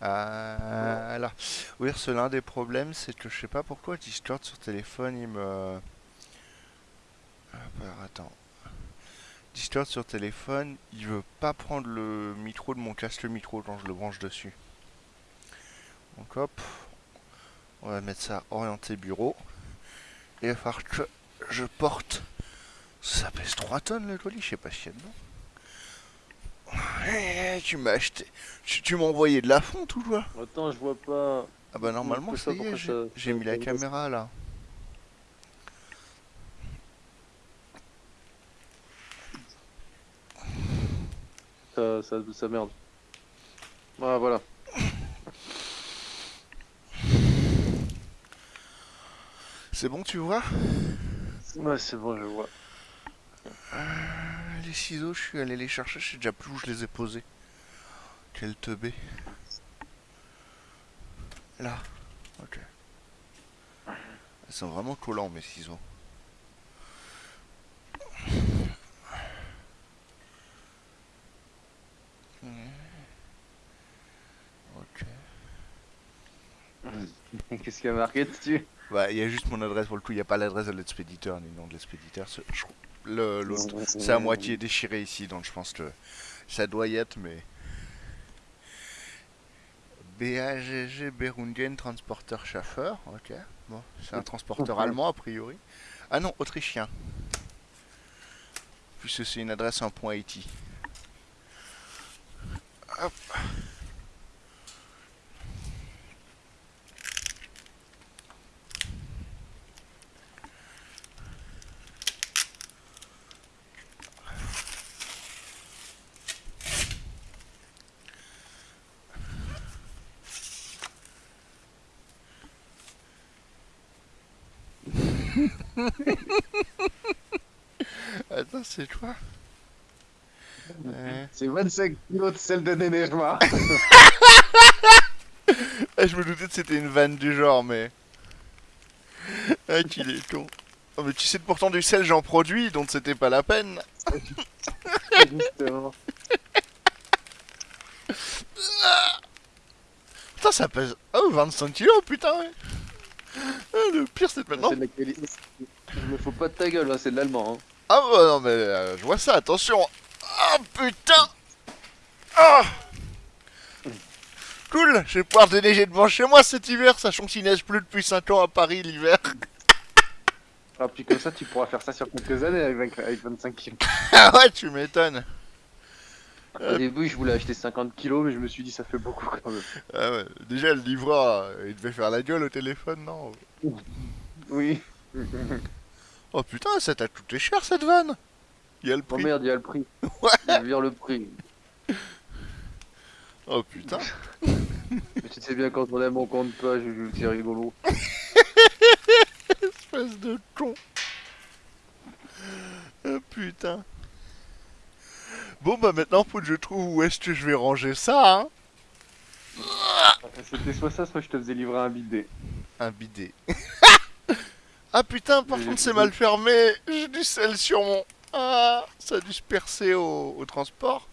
Ah. Oui, c'est l'un des problèmes, c'est que je sais pas pourquoi Discord sur téléphone, il me... Ah, bah, attends. Discord sur téléphone, il veut pas prendre le micro de mon casque micro quand je le branche dessus. Donc hop, on va mettre ça orienté bureau. Et il va falloir que je porte. Ça pèse 3 tonnes le colis, je sais pas si y a dedans. Eh, tu m'as acheté. Tu, tu m'as envoyé de la fonte ou quoi? Attends, je vois pas. Ah bah normalement ça y est, j'ai mis la caméra là. Ça, ça, ça merde. Ah, voilà. C'est bon tu vois? Ouais, c'est bon, je vois. Les ciseaux, je suis allé les chercher, je sais déjà plus où je les ai posés. Quel teubé. Là. Ok. Ils sont vraiment collants mes ciseaux. Ok. Qu'est-ce qu'il y a marqué dessus? Bah, il y a juste mon adresse pour le coup, il n'y a pas l'adresse de l'expéditeur ni le nom de l'expéditeur. je- L'autre, c'est à moitié déchiré ici, donc je pense que ça doit y être, mais. BAGG Berungen Transporteur Schaffer, ok. Bon, c'est un transporteur allemand a priori. Ah non, autrichien. Puisque c'est une adresse en point Haïti. Hop. Attends, c'est quoi? Euh, C'est 25 kilos de sel de Nénerma. Ah, je me doutais que c'était une vanne du genre, mais. Ah, qu'il est con. Oh, mais tu sais que pourtant du sel j'en produis, donc c'était pas la peine. Justement. Putain, ça pèse. Oh, 25 kilos, putain, ouais. Le pire, c'est maintenant. La. Je me fous pas de ta gueule, là, c'est de l'allemand. Hein. Ah, bah non, mais euh, je vois ça, attention. Ah, putain. Ah. Cool, je vais pouvoir déneiger devant chez moi cet hiver, sachant qu'il neige plus depuis 5 ans à Paris l'hiver. Ah, puis comme ça, tu pourras faire ça sur quelques années avec, 20 avec 25 kilos. Ah ouais, tu m'étonnes. Au début, je voulais acheter 50 kilos, mais je me suis dit, ça fait beaucoup quand même. Ah ouais, déjà le livreur, euh, il devait faire la gueule au téléphone, non? Oui. Oh putain, ça t'a coûté cher cette vanne Il y a le Oh prix. merde, il y a le prix. Ouais. Je vire le prix. Oh putain. Mais tu sais bien, quand on aime, on compte pas, je- je- c'est rigolo. Espèce de con. Oh putain. Bon bah maintenant faut que je trouve où est-ce que je vais ranger ça, hein C'était soit ça, soit je te faisais livrer un bidet. Un bidet. ah putain, par contre c'est mal fermé. J'ai du sel sur mon... Ah, ça a dû se percer au, au transport.